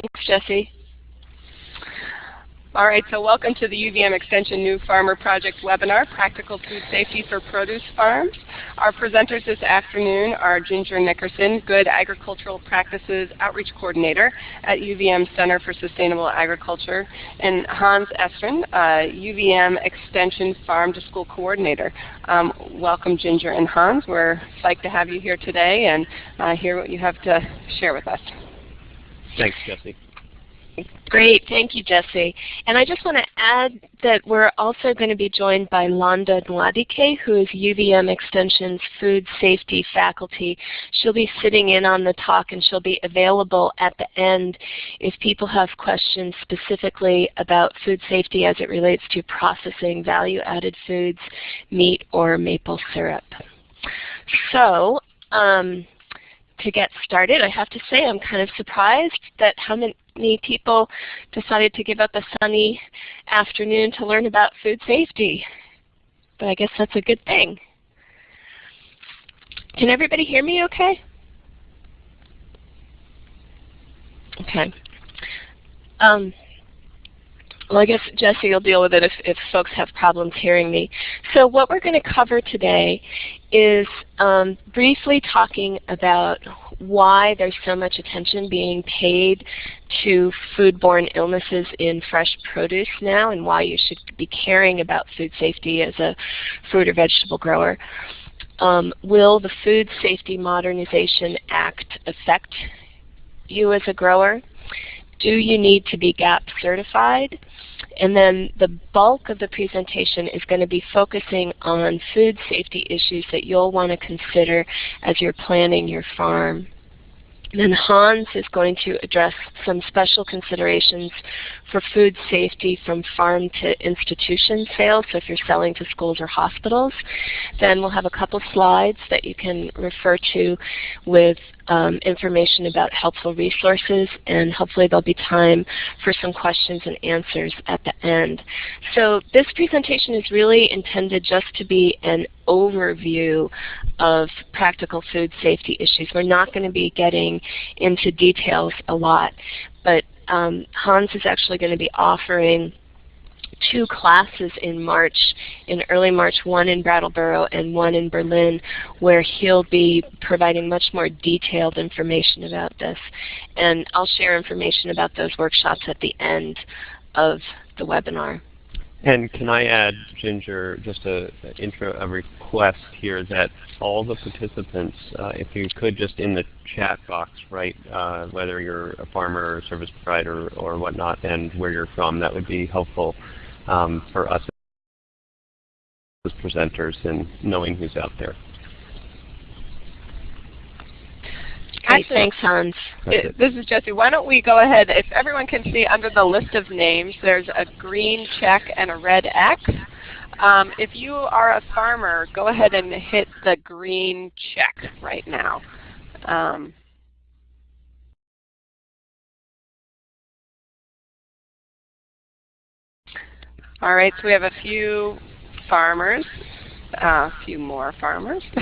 Thanks, Jesse. All right, so welcome to the UVM Extension New Farmer Project webinar, Practical Food Safety for Produce Farms. Our presenters this afternoon are Ginger Nickerson, Good Agricultural Practices Outreach Coordinator at UVM Center for Sustainable Agriculture, and Hans Estrin, uh, UVM Extension Farm to School Coordinator. Um, welcome Ginger and Hans. We're psyched to have you here today and uh, hear what you have to share with us. Thanks, Jesse. Great, thank you, Jesse. And I just want to add that we're also going to be joined by Londa Nwadike, who is UVM Extension's food safety faculty. She'll be sitting in on the talk and she'll be available at the end if people have questions specifically about food safety as it relates to processing value-added foods, meat, or maple syrup. So, um, to get started, I have to say I'm kind of surprised that how many people decided to give up a sunny afternoon to learn about food safety. But I guess that's a good thing. Can everybody hear me okay? Okay. Um, well, I guess Jesse will deal with it if, if folks have problems hearing me. So what we're going to cover today is um, briefly talking about why there's so much attention being paid to foodborne illnesses in fresh produce now and why you should be caring about food safety as a fruit or vegetable grower. Um, will the Food Safety Modernization Act affect you as a grower? Do you need to be GAP certified? And then the bulk of the presentation is going to be focusing on food safety issues that you'll want to consider as you're planning your farm. Then Hans is going to address some special considerations for food safety from farm to institution sales, so if you're selling to schools or hospitals. Then we'll have a couple slides that you can refer to with um, information about helpful resources, and hopefully there'll be time for some questions and answers at the end. So this presentation is really intended just to be an overview of practical food safety issues. We're not going to be getting into details a lot, but um, Hans is actually going to be offering two classes in March, in early March, one in Brattleboro and one in Berlin, where he'll be providing much more detailed information about this. And I'll share information about those workshops at the end of the webinar. And can I add, Ginger, just a, a intro, a request here that all the participants, uh, if you could just in the chat box write uh, whether you're a farmer or service provider or whatnot and where you're from, that would be helpful um, for us as presenters and knowing who's out there. Great, thanks, Hans. It, this is Jesse. Why don't we go ahead, if everyone can see under the list of names, there's a green check and a red X. Um, if you are a farmer, go ahead and hit the green check right now. Um, All right, so we have a few farmers, a few more farmers.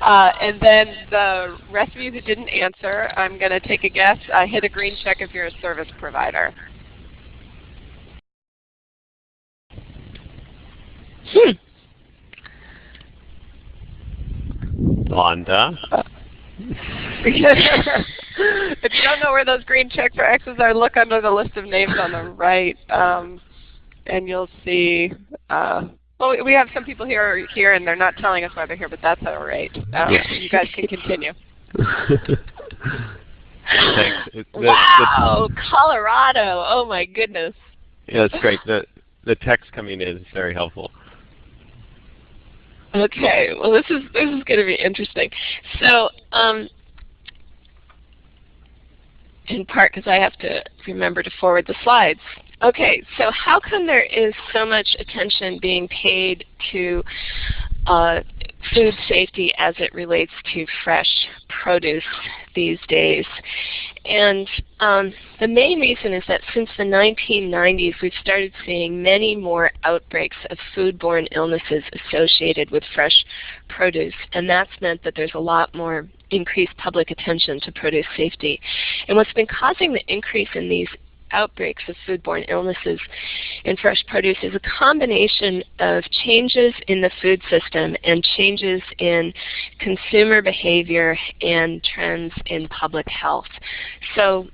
uh, and then the rest of you who didn't answer, I'm going to take a guess. Uh, hit a green check if you're a service provider. Hmm. Londa. if you don't know where those green checks or X's are, look under the list of names on the right. Um, and you'll see, uh, well, we have some people here here, and they're not telling us why they're here, but that's all right. Um, yeah. You guys can continue. Thanks. The, wow, the, Colorado! Oh my goodness. Yeah, that's great. The the text coming in is very helpful. Okay, well this is this is going to be interesting. So, um, in part because I have to remember to forward the slides. Okay, so how come there is so much attention being paid to uh, food safety as it relates to fresh produce these days. And um, the main reason is that since the 1990s, we've started seeing many more outbreaks of foodborne illnesses associated with fresh produce. And that's meant that there's a lot more increased public attention to produce safety. And what's been causing the increase in these outbreaks of foodborne illnesses in fresh produce is a combination of changes in the food system and changes in consumer behavior and trends in public health. So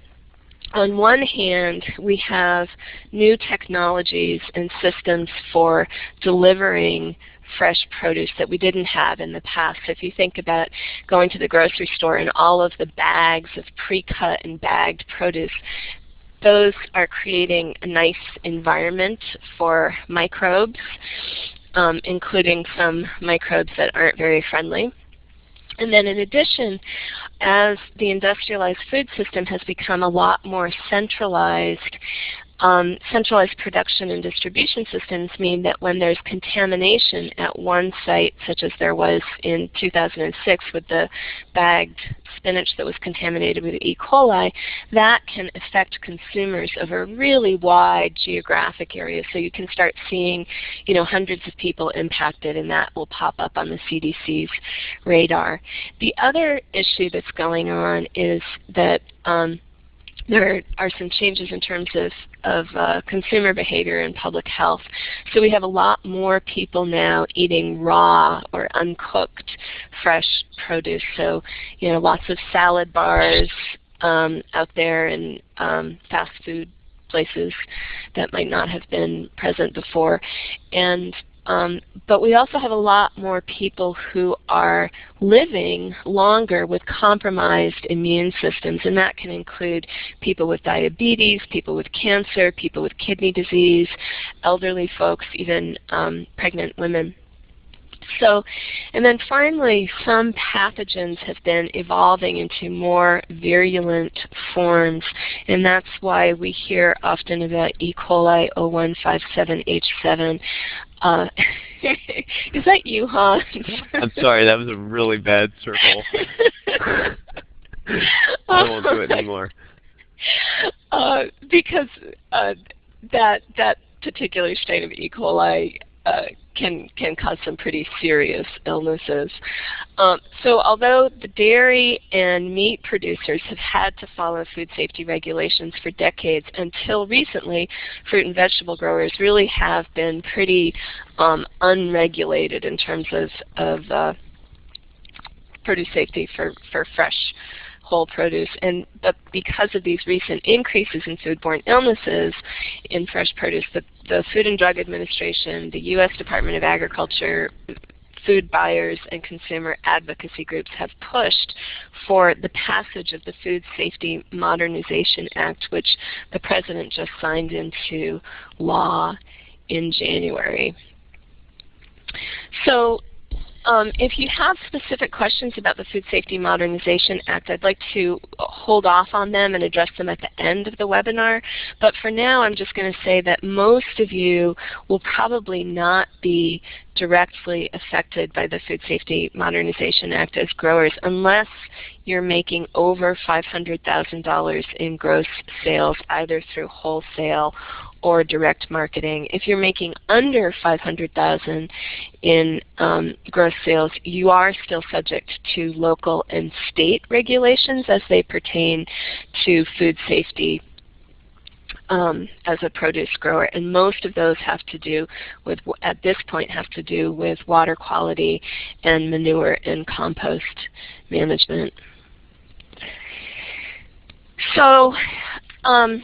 on one hand, we have new technologies and systems for delivering fresh produce that we didn't have in the past. So if you think about going to the grocery store and all of the bags of pre-cut and bagged produce those are creating a nice environment for microbes, um, including some microbes that aren't very friendly. And then in addition, as the industrialized food system has become a lot more centralized um, centralized production and distribution systems mean that when there's contamination at one site, such as there was in 2006 with the bagged spinach that was contaminated with E. coli, that can affect consumers over a really wide geographic area. So you can start seeing you know, hundreds of people impacted and that will pop up on the CDC's radar. The other issue that's going on is that um, there are some changes in terms of, of uh, consumer behavior and public health. So we have a lot more people now eating raw or uncooked fresh produce. So you know, lots of salad bars um, out there and um, fast food places that might not have been present before. And um, but we also have a lot more people who are living longer with compromised immune systems, and that can include people with diabetes, people with cancer, people with kidney disease, elderly folks, even um, pregnant women. So, and then finally, some pathogens have been evolving into more virulent forms, and that's why we hear often about E. coli 0157H7. Uh, is that you, Hans? I'm sorry, that was a really bad circle. I won't do it anymore. Uh, because uh, that that particular strain of E. coli uh, can can cause some pretty serious illnesses. Um, so although the dairy and meat producers have had to follow food safety regulations for decades, until recently, fruit and vegetable growers really have been pretty um, unregulated in terms of, of uh, produce safety for, for fresh whole produce. And but because of these recent increases in foodborne illnesses in fresh produce, the, the Food and Drug Administration, the U.S. Department of Agriculture, food buyers and consumer advocacy groups have pushed for the passage of the Food Safety Modernization Act, which the President just signed into law in January. So um, if you have specific questions about the Food Safety Modernization Act, I'd like to hold off on them and address them at the end of the webinar. But for now, I'm just going to say that most of you will probably not be directly affected by the Food Safety Modernization Act as growers unless you're making over $500,000 in gross sales either through wholesale or direct marketing. If you're making under 500,000 in um, gross sales, you are still subject to local and state regulations as they pertain to food safety um, as a produce grower. And most of those have to do with, at this point, have to do with water quality and manure and compost management. So um,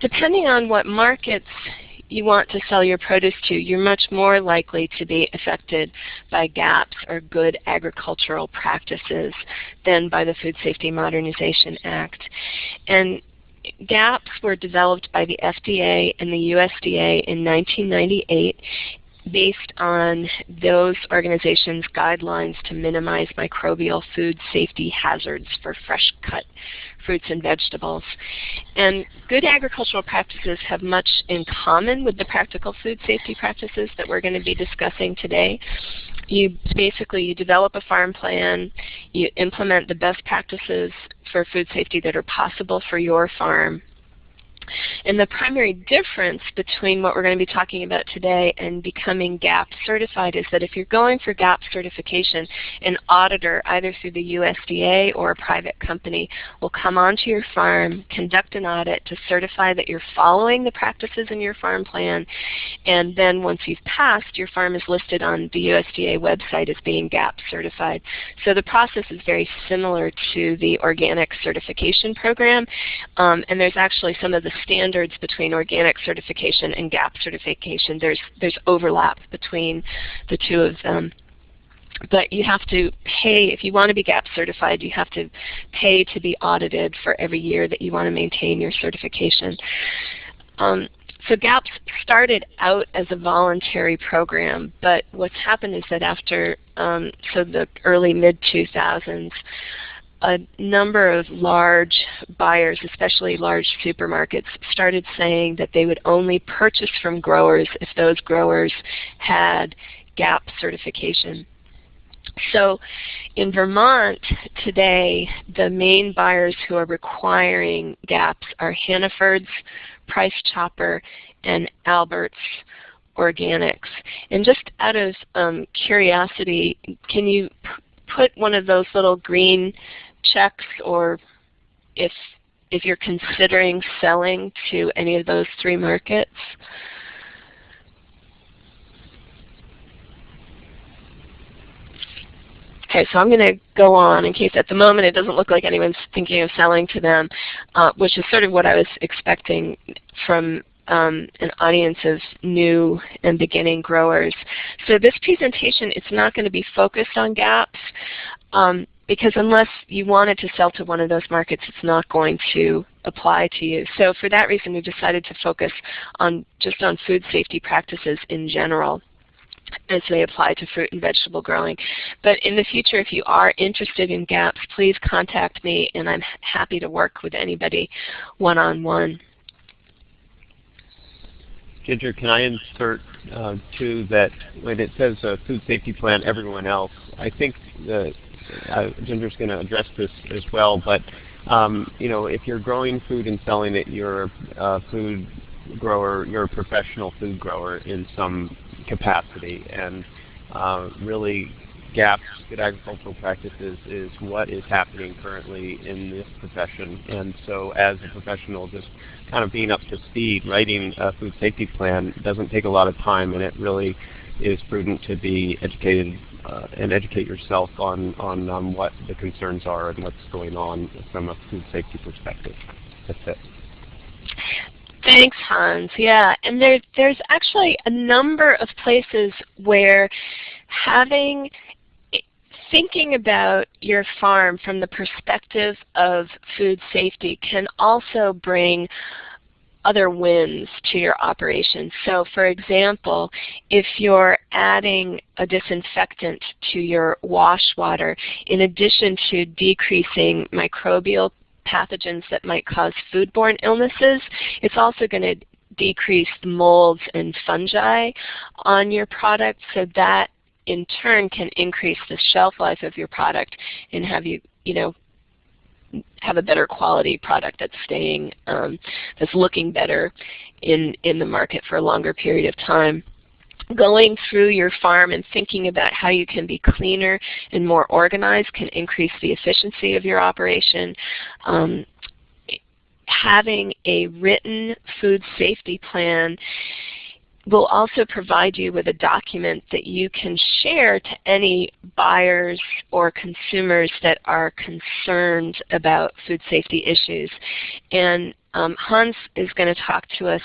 depending on what markets you want to sell your produce to, you're much more likely to be affected by GAPS or Good Agricultural Practices than by the Food Safety Modernization Act. And GAPS were developed by the FDA and the USDA in 1998 based on those organizations' guidelines to minimize microbial food safety hazards for fresh cut fruits and vegetables. And good agricultural practices have much in common with the practical food safety practices that we're going to be discussing today. You basically you develop a farm plan, you implement the best practices for food safety that are possible for your farm, and the primary difference between what we're going to be talking about today and becoming GAP certified is that if you're going for GAP certification, an auditor, either through the USDA or a private company, will come onto your farm, conduct an audit to certify that you're following the practices in your farm plan, and then once you've passed, your farm is listed on the USDA website as being GAP certified. So the process is very similar to the organic certification program, um, and there's actually some of the standards between organic certification and GAP certification. There's, there's overlap between the two of them. But you have to pay, if you want to be GAP certified, you have to pay to be audited for every year that you want to maintain your certification. Um, so GAP started out as a voluntary program, but what's happened is that after um, so the early mid-2000s, a number of large buyers, especially large supermarkets, started saying that they would only purchase from growers if those growers had GAP certification. So in Vermont today, the main buyers who are requiring GAPs are Hannaford's, Price Chopper, and Albert's Organics. And just out of um, curiosity, can you put one of those little green checks or if if you're considering selling to any of those three markets. Okay, so I'm going to go on in case at the moment it doesn't look like anyone's thinking of selling to them, uh, which is sort of what I was expecting from um, an audience of new and beginning growers. So this presentation, it's not going to be focused on gaps. Um, because unless you wanted to sell to one of those markets, it's not going to apply to you. So for that reason, we decided to focus on just on food safety practices in general as they apply to fruit and vegetable growing. But in the future, if you are interested in GAPs, please contact me and I'm happy to work with anybody one-on-one. -on -one. Ginger, can I insert uh, too that when it says uh, food safety plan, everyone else, I think the uh, Ginger's going to address this as well, but um, you know, if you're growing food and selling it, you're a food grower, you're a professional food grower in some capacity, and uh, really GAPs, good agricultural practices, is what is happening currently in this profession. And so as a professional, just kind of being up to speed, writing a food safety plan doesn't take a lot of time, and it really is prudent to be educated uh, and educate yourself on, on um, what the concerns are and what's going on from a food safety perspective. That's it. Thanks, Hans. Yeah, and there, there's actually a number of places where having thinking about your farm from the perspective of food safety can also bring other wins to your operation. So for example, if you're adding a disinfectant to your wash water, in addition to decreasing microbial pathogens that might cause foodborne illnesses, it's also going to decrease molds and fungi on your product so that in turn can increase the shelf life of your product and have you, you know, have a better quality product that's staying, um, that's looking better in, in the market for a longer period of time. Going through your farm and thinking about how you can be cleaner and more organized can increase the efficiency of your operation. Um, having a written food safety plan will also provide you with a document that you can share to any buyers or consumers that are concerned about food safety issues. And um, Hans is going to talk to us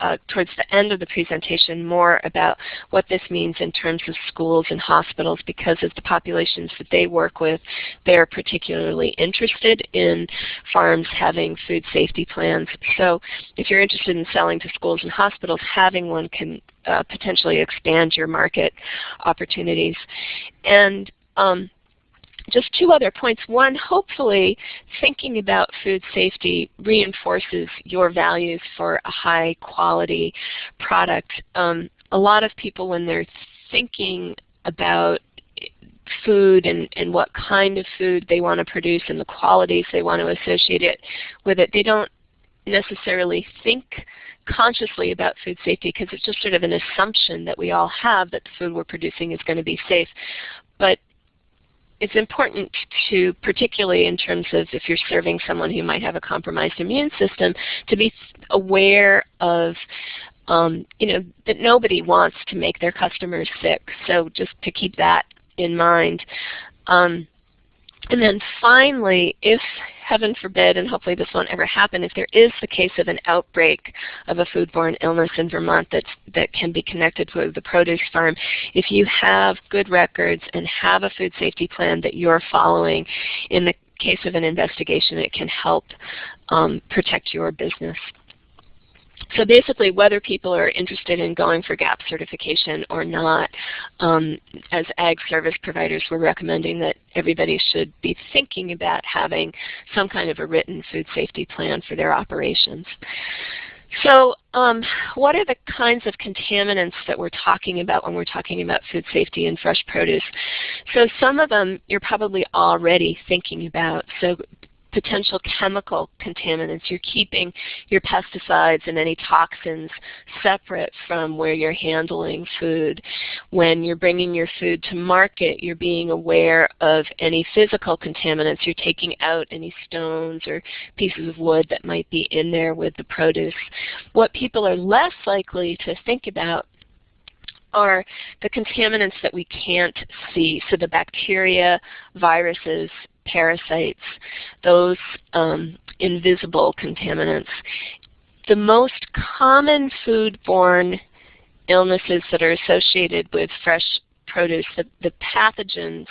uh, towards the end of the presentation more about what this means in terms of schools and hospitals because of the populations that they work with, they're particularly interested in farms having food safety plans. So if you're interested in selling to schools and hospitals, having one can uh, potentially expand your market opportunities. And um, just two other points. One, hopefully thinking about food safety reinforces your values for a high quality product. Um, a lot of people when they're thinking about food and, and what kind of food they want to produce and the qualities they want to associate it with it. They don't necessarily think consciously about food safety because it's just sort of an assumption that we all have that the food we're producing is going to be safe. But it's important to, particularly in terms of if you're serving someone who might have a compromised immune system, to be aware of um, you know, that nobody wants to make their customers sick. So just to keep that in mind. Um, and then finally, if heaven forbid, and hopefully this won't ever happen, if there is the case of an outbreak of a foodborne illness in Vermont that's, that can be connected with the produce farm, if you have good records and have a food safety plan that you're following, in the case of an investigation, it can help um, protect your business. So basically, whether people are interested in going for GAP certification or not, um, as ag service providers, we're recommending that everybody should be thinking about having some kind of a written food safety plan for their operations. So um, what are the kinds of contaminants that we're talking about when we're talking about food safety and fresh produce? So some of them you're probably already thinking about. So potential chemical contaminants. You're keeping your pesticides and any toxins separate from where you're handling food. When you're bringing your food to market, you're being aware of any physical contaminants. You're taking out any stones or pieces of wood that might be in there with the produce. What people are less likely to think about are the contaminants that we can't see. So the bacteria, viruses, parasites, those um, invisible contaminants. The most common foodborne illnesses that are associated with fresh produce, the, the pathogens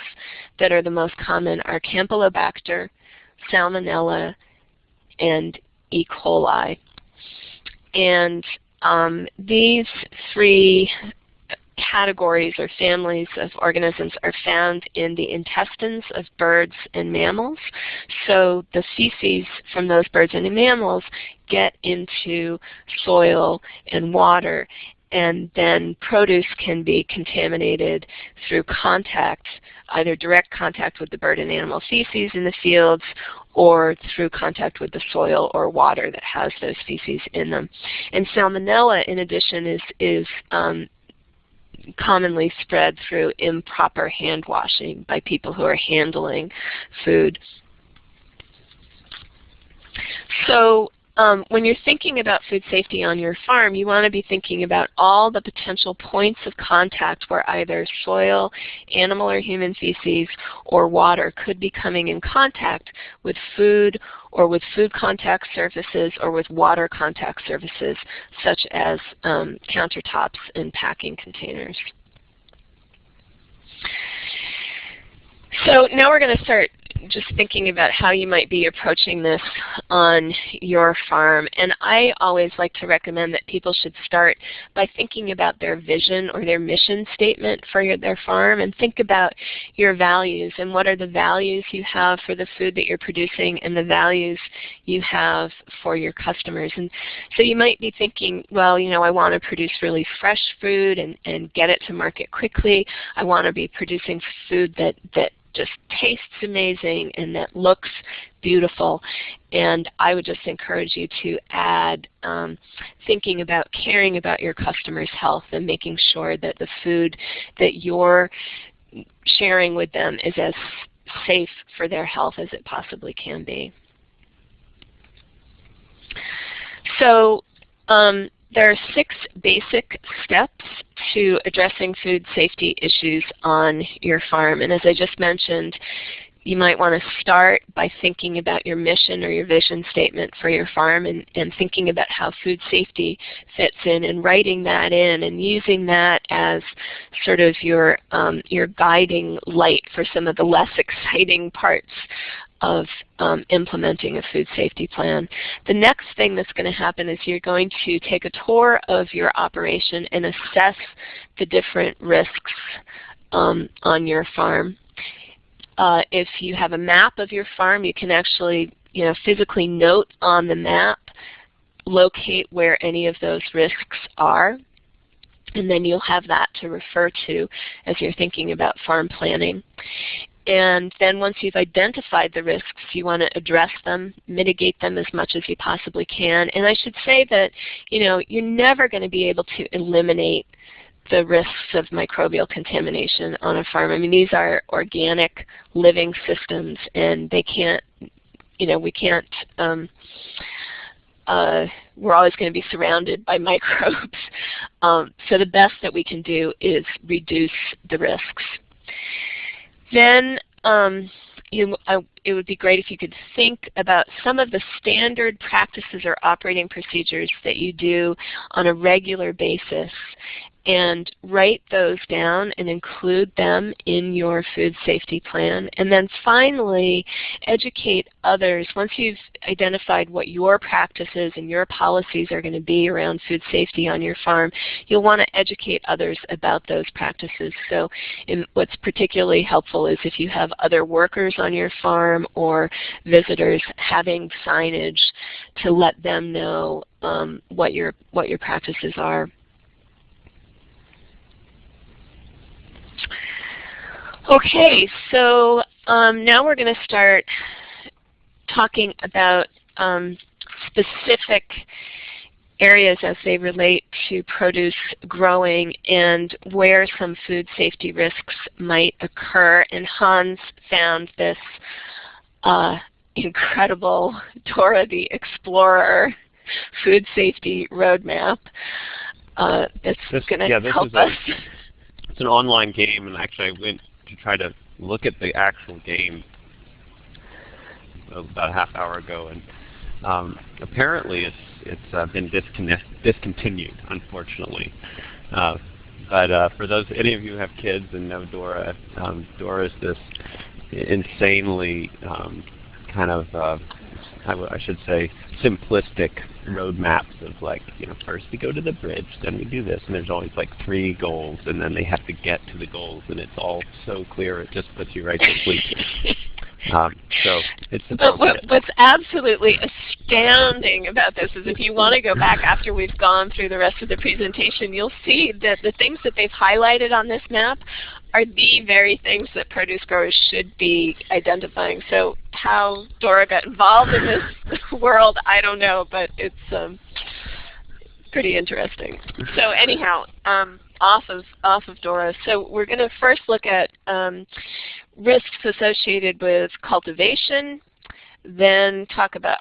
that are the most common are Campylobacter, Salmonella, and E. coli. And um, these three categories or families of organisms are found in the intestines of birds and mammals. So the feces from those birds and mammals get into soil and water and then produce can be contaminated through contact, either direct contact with the bird and animal feces in the fields or through contact with the soil or water that has those feces in them. And salmonella, in addition, is, is um, commonly spread through improper hand washing by people who are handling food. So um, when you're thinking about food safety on your farm, you want to be thinking about all the potential points of contact where either soil, animal or human feces, or water could be coming in contact with food or with food contact surfaces or with water contact surfaces such as um, countertops and packing containers. So now we're going to start just thinking about how you might be approaching this on your farm. And I always like to recommend that people should start by thinking about their vision or their mission statement for your, their farm and think about your values and what are the values you have for the food that you're producing and the values you have for your customers. And so you might be thinking, well, you know, I want to produce really fresh food and, and get it to market quickly. I want to be producing food that, that just tastes amazing and that looks beautiful. And I would just encourage you to add um, thinking about caring about your customers' health and making sure that the food that you're sharing with them is as safe for their health as it possibly can be. So um, there are six basic steps to addressing food safety issues on your farm. And as I just mentioned, you might want to start by thinking about your mission or your vision statement for your farm and, and thinking about how food safety fits in and writing that in and using that as sort of your, um, your guiding light for some of the less exciting parts of um, implementing a food safety plan. The next thing that's going to happen is you're going to take a tour of your operation and assess the different risks um, on your farm. Uh, if you have a map of your farm, you can actually you know, physically note on the map, locate where any of those risks are. And then you'll have that to refer to as you're thinking about farm planning. And then once you've identified the risks, you want to address them, mitigate them as much as you possibly can. And I should say that, you know, you're never going to be able to eliminate the risks of microbial contamination on a farm. I mean, these are organic living systems and they can't, you know, we can't, um, uh, we're always going to be surrounded by microbes. Um, so the best that we can do is reduce the risks. Then um, you, uh, it would be great if you could think about some of the standard practices or operating procedures that you do on a regular basis and write those down and include them in your food safety plan. And then finally, educate others. Once you've identified what your practices and your policies are going to be around food safety on your farm, you'll want to educate others about those practices. So what's particularly helpful is if you have other workers on your farm or visitors having signage to let them know um, what your what your practices are. Okay, so um, now we're going to start talking about um, specific areas as they relate to produce growing and where some food safety risks might occur. And Hans found this uh, incredible Dora the Explorer food safety roadmap uh, that's going to yeah, help us. It's an online game, and actually I went to try to look at the actual game about a half hour ago, and um, apparently it's it's uh, been discontinued, unfortunately. Uh, but uh, for those any of you who have kids and know Dora, um, Dora is this insanely um, kind of I, should say simplistic roadmaps of like, you know, first we go to the bridge, then we do this, and there's always like three goals, and then they have to get to the goals, and it's all so clear, it just puts you right to sleep. Um, so it's but what, what's absolutely astounding about this is if you want to go back after we've gone through the rest of the presentation, you'll see that the things that they've highlighted on this map are the very things that produce growers should be identifying. So how Dora got involved in this world, I don't know, but it's um, pretty interesting. So anyhow, um, off of off of Dora. So we're going to first look at um, risks associated with cultivation, then talk about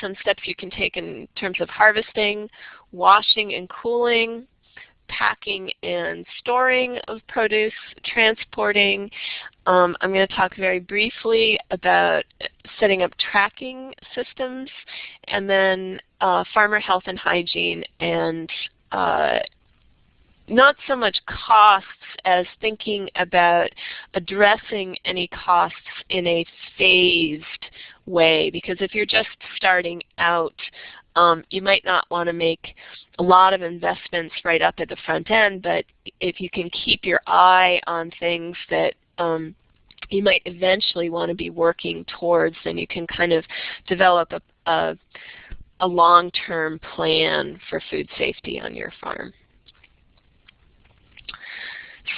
some steps you can take in terms of harvesting, washing and cooling, packing and storing of produce, transporting. Um, I'm going to talk very briefly about setting up tracking systems, and then uh, farmer health and hygiene and uh, not so much costs as thinking about addressing any costs in a phased way because if you're just starting out um, you might not want to make a lot of investments right up at the front end, but if you can keep your eye on things that um, you might eventually want to be working towards, then you can kind of develop a, a, a long-term plan for food safety on your farm.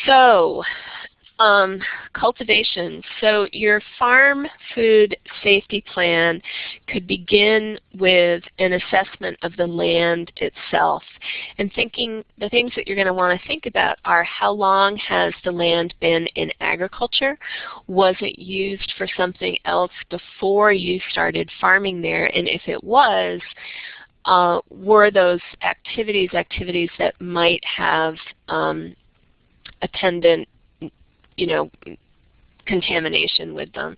So um, cultivation. So your farm food safety plan could begin with an assessment of the land itself. And thinking the things that you're going to want to think about are how long has the land been in agriculture? Was it used for something else before you started farming there? And if it was, uh, were those activities activities that might have um, attendant you know, contamination with them.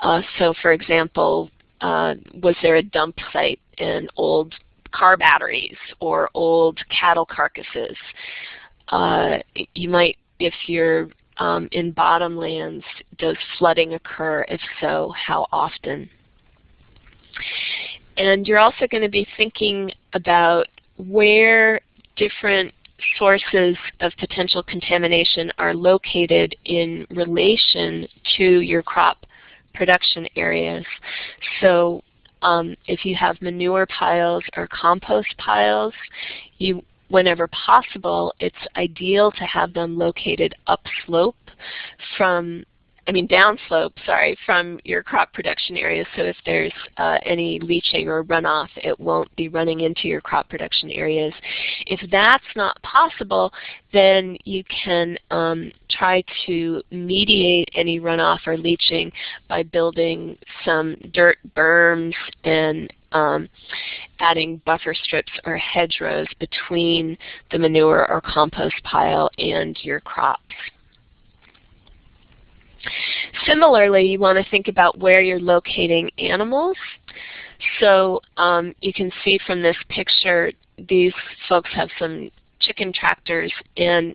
Uh, so for example, uh, was there a dump site in old car batteries or old cattle carcasses? Uh, you might, if you're um, in bottomlands, does flooding occur? If so, how often? And you're also going to be thinking about where different sources of potential contamination are located in relation to your crop production areas. So um, if you have manure piles or compost piles, you whenever possible, it's ideal to have them located upslope from I mean downslope, sorry, from your crop production areas. So if there's uh, any leaching or runoff, it won't be running into your crop production areas. If that's not possible, then you can um, try to mediate any runoff or leaching by building some dirt berms and um, adding buffer strips or hedgerows between the manure or compost pile and your crops. Similarly, you want to think about where you're locating animals. So um, you can see from this picture, these folks have some chicken tractors, and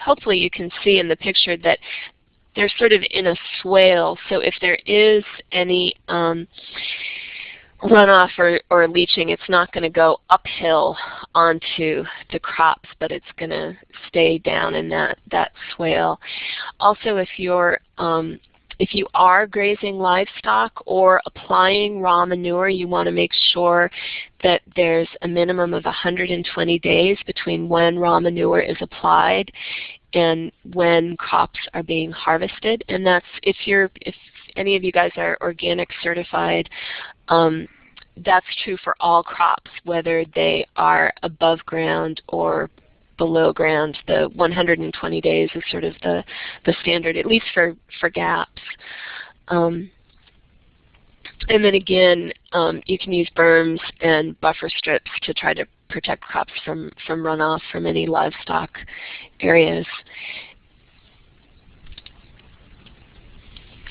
hopefully you can see in the picture that they're sort of in a swale. So if there is any um, runoff or, or leaching, it's not going to go uphill onto the crops, but it's going to stay down in that, that swale. Also, if you're um, if you are grazing livestock or applying raw manure, you want to make sure that there's a minimum of 120 days between when raw manure is applied and when crops are being harvested. And that's if you're if any of you guys are organic certified, um, that's true for all crops, whether they are above ground or below ground. The 120 days is sort of the, the standard, at least for, for gaps. Um, and then again, um, you can use berms and buffer strips to try to protect crops from, from runoff from any livestock areas.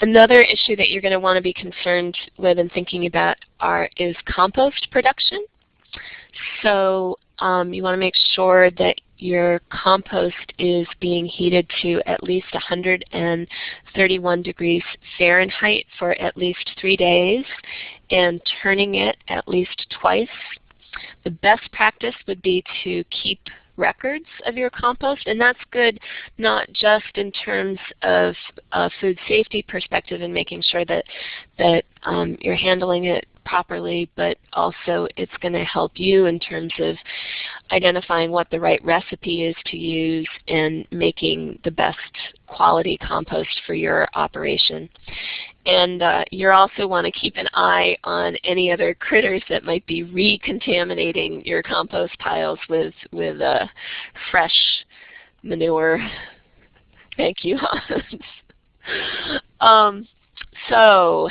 Another issue that you're going to want to be concerned with and thinking about are, is compost production. So um, you want to make sure that your compost is being heated to at least 131 degrees Fahrenheit for at least three days and turning it at least twice. The best practice would be to keep records of your compost, and that's good not just in terms of a food safety perspective and making sure that, that um, you're handling it properly, but also it's going to help you in terms of identifying what the right recipe is to use and making the best quality compost for your operation. And uh, you also want to keep an eye on any other critters that might be recontaminating your compost piles with, with uh, fresh manure. Thank you, Hans. um, so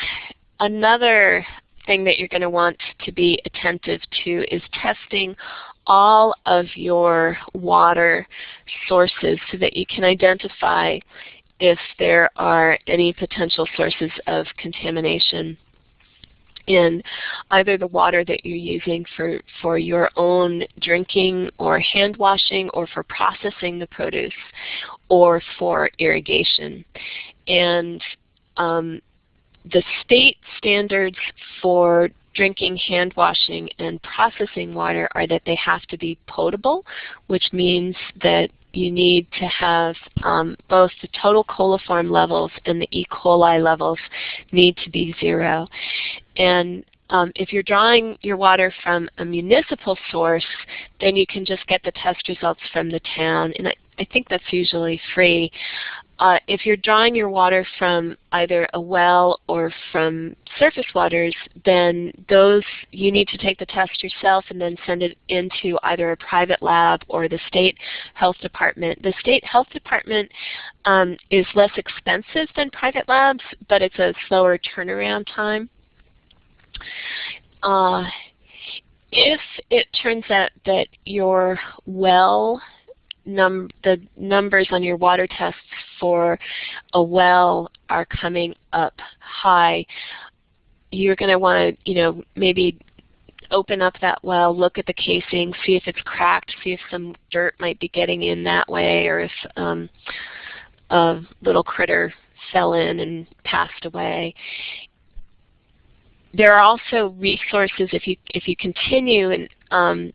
another thing that you're going to want to be attentive to is testing all of your water sources so that you can identify if there are any potential sources of contamination in either the water that you're using for, for your own drinking or hand washing or for processing the produce or for irrigation. And um, the state standards for drinking, hand washing, and processing water are that they have to be potable, which means that you need to have um, both the total coliform levels and the E. coli levels need to be zero. And um, if you're drawing your water from a municipal source, then you can just get the test results from the town. And I, I think that's usually free. Uh, if you're drawing your water from either a well or from surface waters, then those you need to take the test yourself and then send it into either a private lab or the state health department. The state health department um, is less expensive than private labs, but it's a slower turnaround time. Uh, if it turns out that your well num the numbers on your water tests for a well are coming up high, you're going to want to, you know, maybe open up that well, look at the casing, see if it's cracked, see if some dirt might be getting in that way, or if um, a little critter fell in and passed away. There are also resources if you if you continue and um,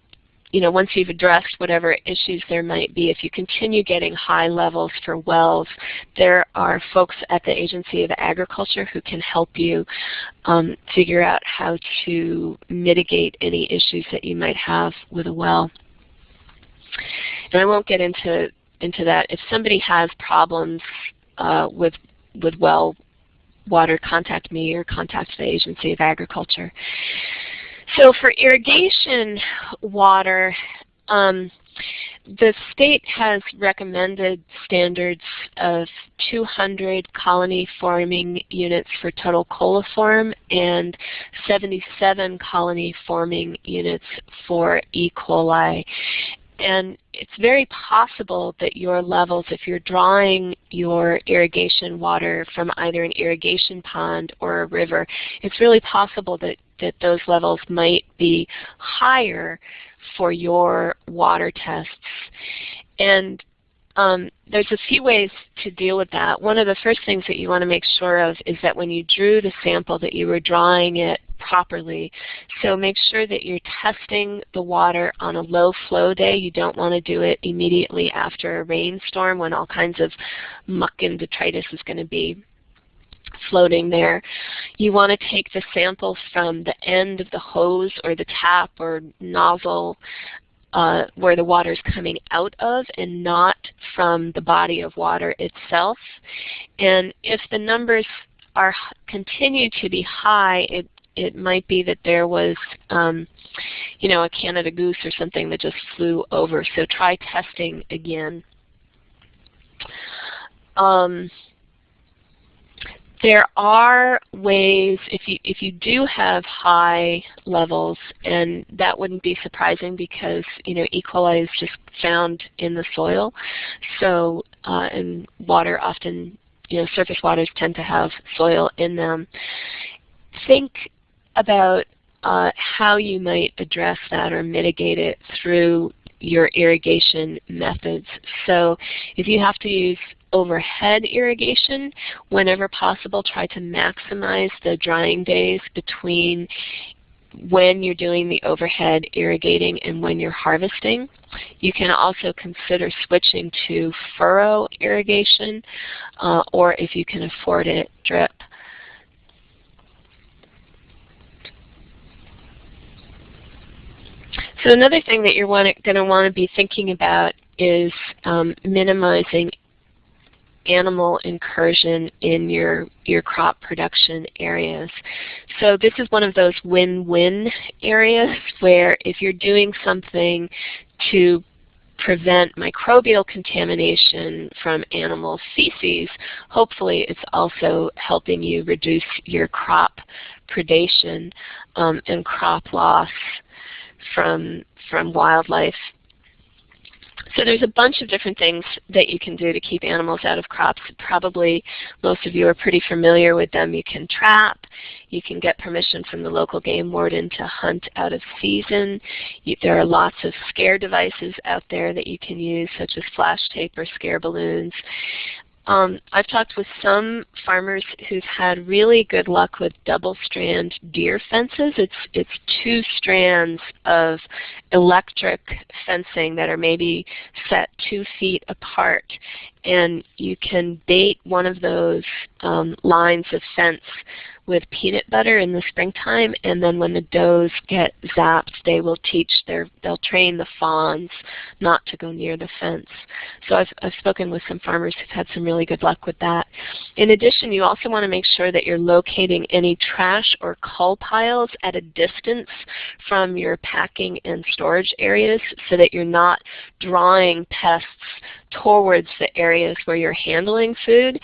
you know, once you've addressed whatever issues there might be, if you continue getting high levels for wells, there are folks at the Agency of Agriculture who can help you um, figure out how to mitigate any issues that you might have with a well. and I won't get into into that. If somebody has problems uh, with with well water, contact me or contact the Agency of Agriculture. So for irrigation water, um, the state has recommended standards of 200 colony forming units for total coliform and 77 colony forming units for E. coli. And it's very possible that your levels, if you're drawing your irrigation water from either an irrigation pond or a river, it's really possible that, that those levels might be higher for your water tests. And um, there's a few ways to deal with that. One of the first things that you want to make sure of is that when you drew the sample that you were drawing it properly. So make sure that you're testing the water on a low flow day. You don't want to do it immediately after a rainstorm when all kinds of muck and detritus is going to be floating there. You want to take the sample from the end of the hose or the tap or nozzle uh, where the water is coming out of and not from the body of water itself. And if the numbers are continue to be high, it it might be that there was um, you know, a Canada goose or something that just flew over. So try testing again. Um, there are ways, if you, if you do have high levels, and that wouldn't be surprising because you know, E. coli is just found in the soil. So, uh, and water often, you know, surface waters tend to have soil in them. Think about uh, how you might address that or mitigate it through your irrigation methods. So if you have to use overhead irrigation, whenever possible try to maximize the drying days between when you're doing the overhead irrigating and when you're harvesting. You can also consider switching to furrow irrigation uh, or if you can afford it, drip. So another thing that you're going to want to be thinking about is um, minimizing animal incursion in your, your crop production areas. So this is one of those win-win areas where if you're doing something to prevent microbial contamination from animal feces, hopefully it's also helping you reduce your crop predation um, and crop loss from, from wildlife. So there's a bunch of different things that you can do to keep animals out of crops. Probably most of you are pretty familiar with them. You can trap. You can get permission from the local game warden to hunt out of season. You, there are lots of scare devices out there that you can use, such as flash tape or scare balloons. Um, I've talked with some farmers who've had really good luck with double strand deer fences. It's, it's two strands of electric fencing that are maybe set two feet apart. And you can bait one of those um, lines of fence with peanut butter in the springtime, and then when the does get zapped, they will teach their, they'll train the fawns not to go near the fence. So I've, I've spoken with some farmers who've had some really good luck with that. In addition, you also want to make sure that you're locating any trash or cull piles at a distance from your packing and storage areas so that you're not drawing pests towards the areas where you're handling food.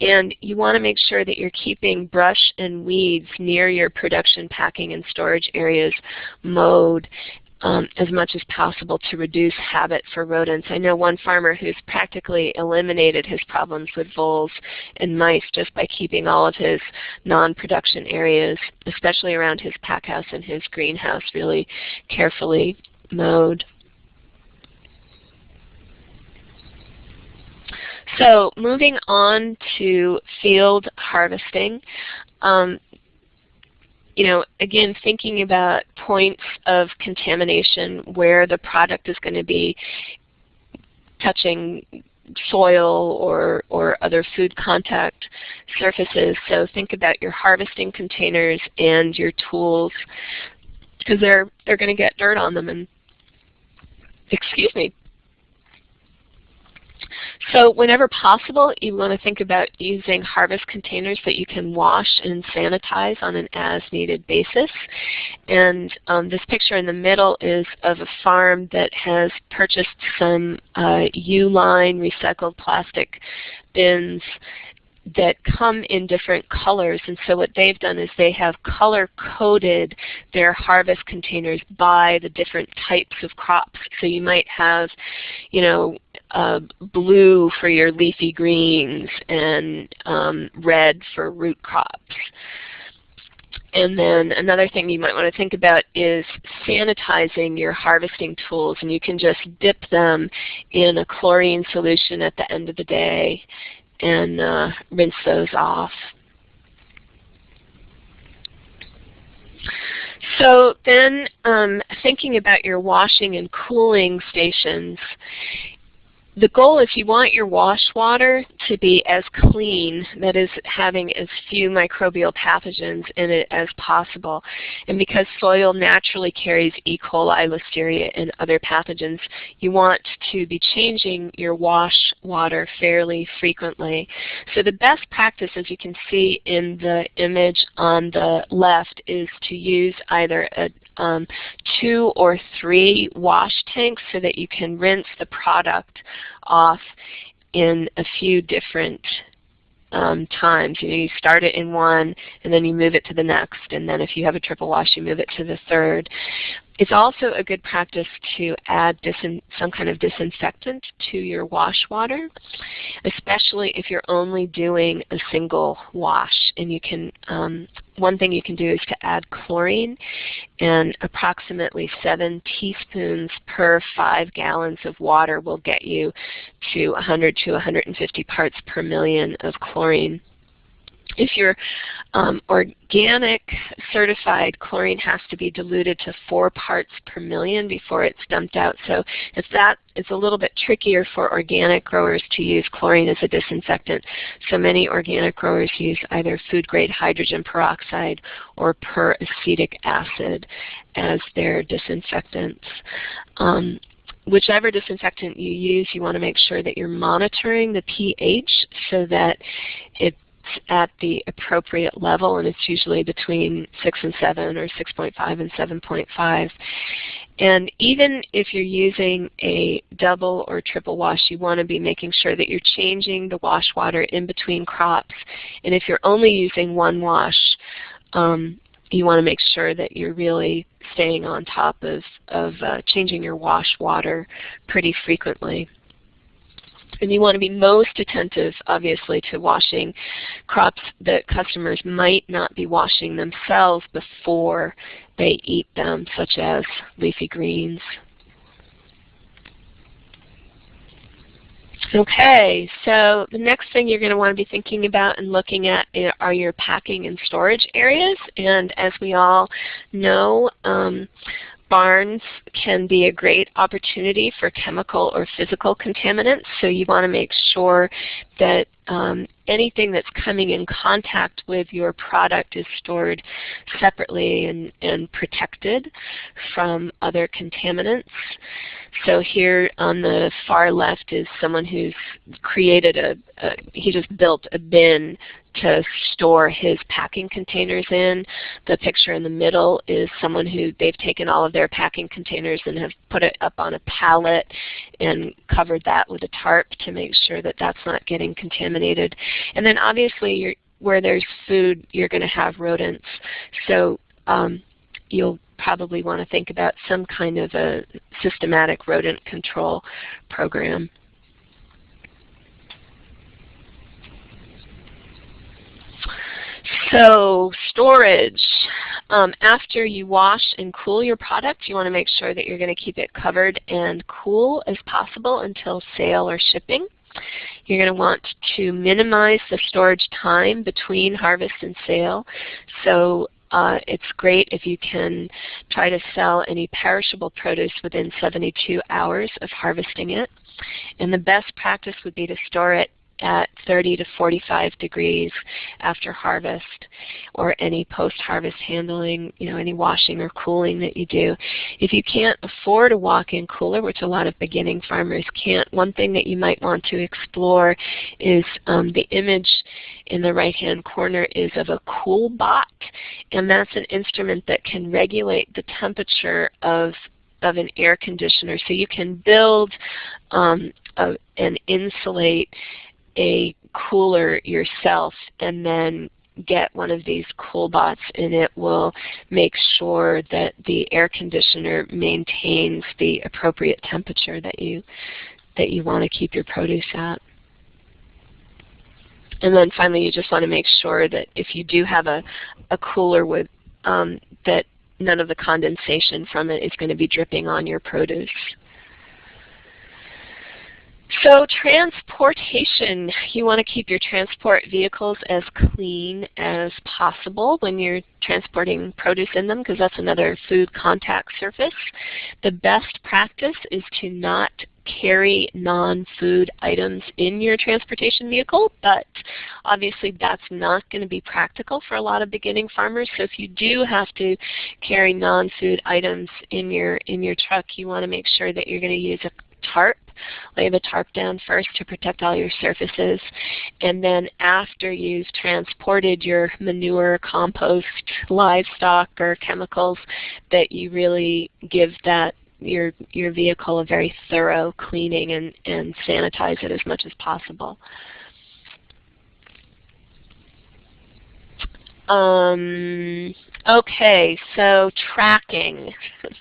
And you want to make sure that you're keeping brush and weeds near your production, packing, and storage areas mowed um, as much as possible to reduce habit for rodents. I know one farmer who's practically eliminated his problems with voles and mice just by keeping all of his non-production areas, especially around his pack house and his greenhouse, really carefully mowed. So moving on to field harvesting, um, you know, again, thinking about points of contamination where the product is going to be touching soil or, or other food contact surfaces. So think about your harvesting containers and your tools because they're, they're going to get dirt on them and excuse me, So whenever possible, you want to think about using harvest containers that you can wash and sanitize on an as-needed basis. And um, this picture in the middle is of a farm that has purchased some uh, Uline recycled plastic bins that come in different colors and so what they've done is they have color coded their harvest containers by the different types of crops. So you might have, you know, uh, blue for your leafy greens and um, red for root crops. And then another thing you might want to think about is sanitizing your harvesting tools. And you can just dip them in a chlorine solution at the end of the day and uh, rinse those off. So then um, thinking about your washing and cooling stations, the goal is you want your wash water to be as clean, that is having as few microbial pathogens in it as possible. And because soil naturally carries E. coli, Listeria, and other pathogens, you want to be changing your wash water fairly frequently. So the best practice, as you can see in the image on the left, is to use either a um, two or three wash tanks so that you can rinse the product off in a few different um, times. You know, you start it in one, and then you move it to the next, and then if you have a triple wash, you move it to the third. It's also a good practice to add some kind of disinfectant to your wash water, especially if you're only doing a single wash. And you can, um, one thing you can do is to add chlorine, and approximately seven teaspoons per five gallons of water will get you to 100 to 150 parts per million of chlorine. If you're um, organic certified, chlorine has to be diluted to four parts per million before it's dumped out. So if that is a little bit trickier for organic growers to use chlorine as a disinfectant. So many organic growers use either food grade hydrogen peroxide or peracetic acid as their disinfectants. Um, whichever disinfectant you use, you want to make sure that you're monitoring the pH so that it at the appropriate level, and it's usually between 6 and 7 or 6.5 and 7.5. And even if you're using a double or triple wash, you want to be making sure that you're changing the wash water in between crops. And if you're only using one wash, um, you want to make sure that you're really staying on top of, of uh, changing your wash water pretty frequently. And you want to be most attentive, obviously, to washing crops that customers might not be washing themselves before they eat them, such as leafy greens. Okay, so the next thing you're going to want to be thinking about and looking at are your packing and storage areas. And as we all know, um, barns can be a great opportunity for chemical or physical contaminants, so you want to make sure that um, anything that's coming in contact with your product is stored separately and, and protected from other contaminants. So here on the far left is someone who's created a, a he just built a bin to store his packing containers in. The picture in the middle is someone who they've taken all of their packing containers and have put it up on a pallet and covered that with a tarp to make sure that that's not getting contaminated. And then obviously where there's food, you're going to have rodents. So um, you'll probably want to think about some kind of a systematic rodent control program. So storage. Um, after you wash and cool your product, you want to make sure that you're going to keep it covered and cool as possible until sale or shipping. You're going to want to minimize the storage time between harvest and sale. So uh, it's great if you can try to sell any perishable produce within 72 hours of harvesting it. And the best practice would be to store it at 30 to 45 degrees after harvest or any post-harvest handling, you know, any washing or cooling that you do. If you can't afford a walk-in cooler, which a lot of beginning farmers can't, one thing that you might want to explore is um, the image in the right-hand corner is of a CoolBot, and that's an instrument that can regulate the temperature of of an air conditioner. So you can build um, a, and insulate a cooler yourself and then get one of these CoolBots and it will make sure that the air conditioner maintains the appropriate temperature that you that you want to keep your produce at. And then finally you just want to make sure that if you do have a, a cooler with um, that none of the condensation from it is going to be dripping on your produce. So transportation, you want to keep your transport vehicles as clean as possible when you're transporting produce in them because that's another food contact surface. The best practice is to not carry non-food items in your transportation vehicle, but obviously that's not going to be practical for a lot of beginning farmers. So if you do have to carry non-food items in your in your truck, you want to make sure that you're going to use a tarp lay the tarp down first to protect all your surfaces. And then after you've transported your manure, compost, livestock, or chemicals, that you really give that your your vehicle a very thorough cleaning and, and sanitize it as much as possible. Um, okay, so tracking.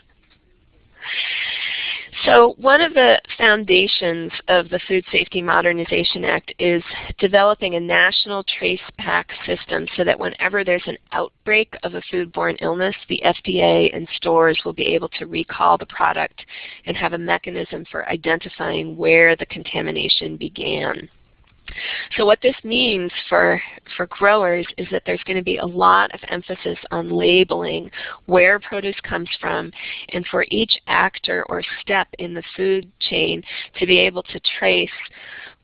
So one of the foundations of the Food Safety Modernization Act is developing a national trace traceback system so that whenever there's an outbreak of a foodborne illness, the FDA and stores will be able to recall the product and have a mechanism for identifying where the contamination began. So what this means for, for growers is that there's going to be a lot of emphasis on labeling where produce comes from and for each actor or step in the food chain to be able to trace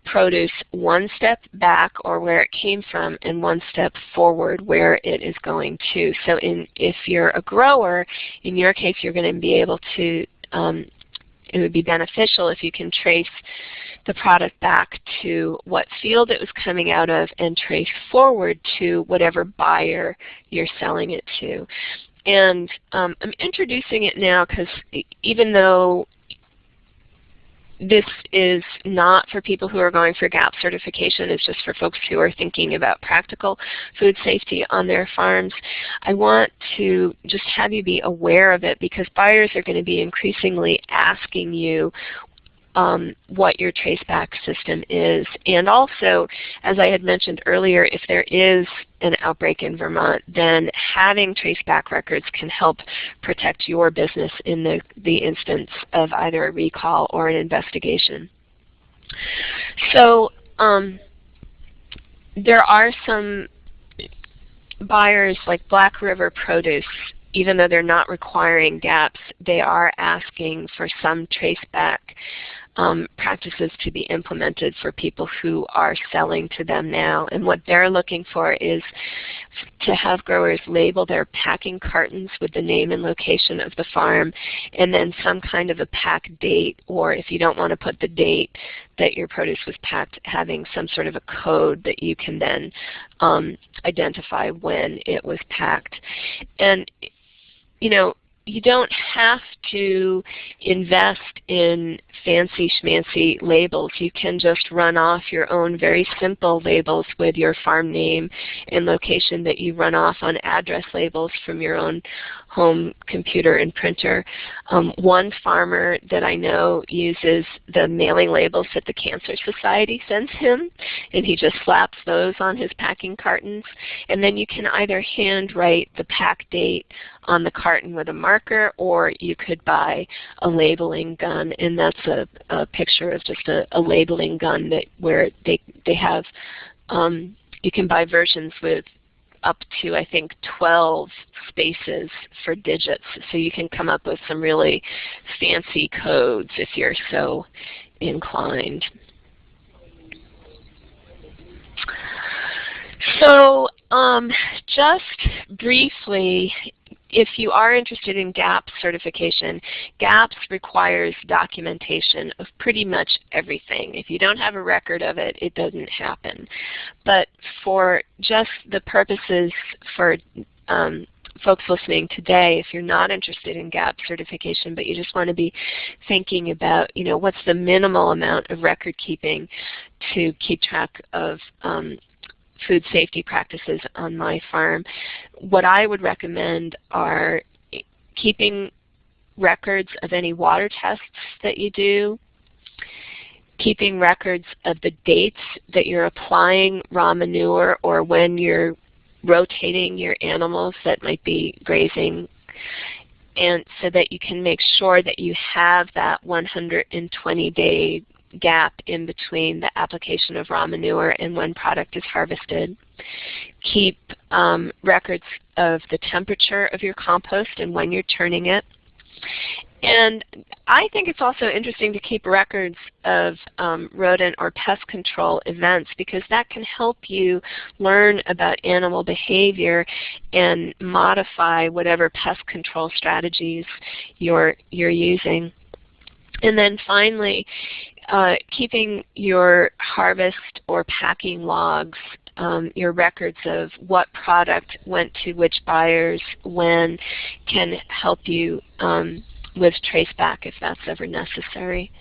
produce one step back or where it came from and one step forward where it is going to. So in, if you're a grower, in your case you're going to be able to, um, it would be beneficial if you can trace the product back to what field it was coming out of and trace forward to whatever buyer you're selling it to. And um, I'm introducing it now because even though this is not for people who are going for GAP certification. It's just for folks who are thinking about practical food safety on their farms. I want to just have you be aware of it because buyers are going to be increasingly asking you um, what your traceback system is. And also, as I had mentioned earlier, if there is an outbreak in Vermont, then having traceback records can help protect your business in the, the instance of either a recall or an investigation. So um, there are some buyers like Black River Produce even though they're not requiring GAPs, they are asking for some traceback um, practices to be implemented for people who are selling to them now. And what they're looking for is to have growers label their packing cartons with the name and location of the farm and then some kind of a pack date or if you don't want to put the date that your produce was packed, having some sort of a code that you can then um, identify when it was packed. And you know, you don't have to invest in fancy schmancy labels. You can just run off your own very simple labels with your farm name and location that you run off on address labels from your own home computer and printer. Um, one farmer that I know uses the mailing labels that the Cancer Society sends him, and he just slaps those on his packing cartons. And then you can either handwrite the pack date on the carton with a marker, or you could buy a labeling gun, and that's a, a picture of just a, a, labeling gun that where they they have. Um, you can buy versions with up to, I think, 12 spaces for digits. So you can come up with some really fancy codes if you're so inclined. So um, just briefly, if you are interested in GAPS certification, GAPS requires documentation of pretty much everything. If you don't have a record of it, it doesn't happen. But for just the purposes for um, folks listening today, if you're not interested in GAPS certification, but you just want to be thinking about, you know, what's the minimal amount of record keeping to keep track of um, food safety practices on my farm. What I would recommend are keeping records of any water tests that you do, keeping records of the dates that you're applying raw manure or when you're rotating your animals that might be grazing and so that you can make sure that you have that 120 day gap in between the application of raw manure and when product is harvested. Keep um, records of the temperature of your compost and when you're turning it. And I think it's also interesting to keep records of um, rodent or pest control events because that can help you learn about animal behavior and modify whatever pest control strategies you're, you're using. And then finally, uh, keeping your harvest or packing logs, um, your records of what product went to which buyers when can help you um, with traceback if that's ever necessary.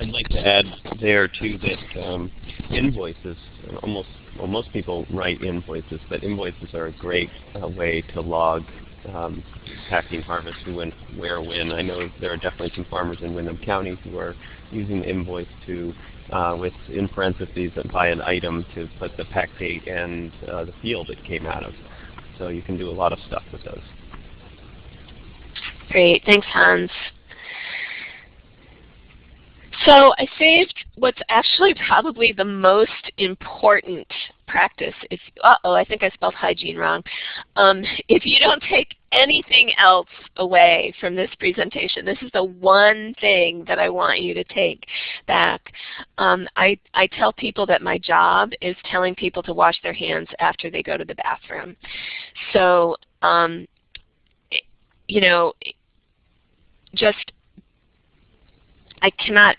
I'd like to add there too that um, invoices, almost well, most people write invoices, but invoices are a great uh, way to log um, packing, harvest, who went where, when. I know there are definitely some farmers in Windham County who are using the invoice to, uh, with in parentheses, buy an item to put the pack date and uh, the field it came out of. So you can do a lot of stuff with those. Great, thanks Hans. So I saved what's actually probably the most important practice. If uh-oh, I think I spelled hygiene wrong. Um, if you don't take anything else away from this presentation, this is the one thing that I want you to take back. Um, I, I tell people that my job is telling people to wash their hands after they go to the bathroom. So, um, you know, just I cannot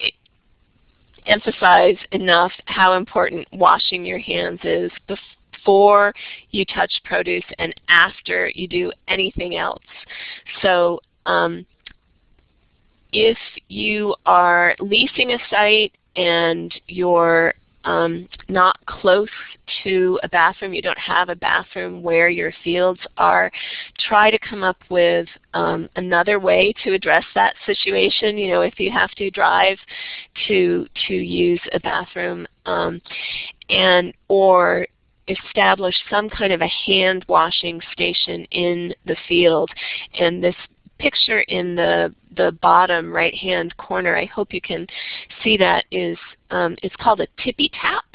emphasize enough how important washing your hands is before you touch produce and after you do anything else. So um, if you are leasing a site and you're um, not close to a bathroom, you don't have a bathroom where your fields are, try to come up with um, another way to address that situation. You know, if you have to drive to to use a bathroom, um, and or establish some kind of a hand washing station in the field. And this picture in the, the bottom right hand corner, I hope you can see that, is um, it's called a tippy tap.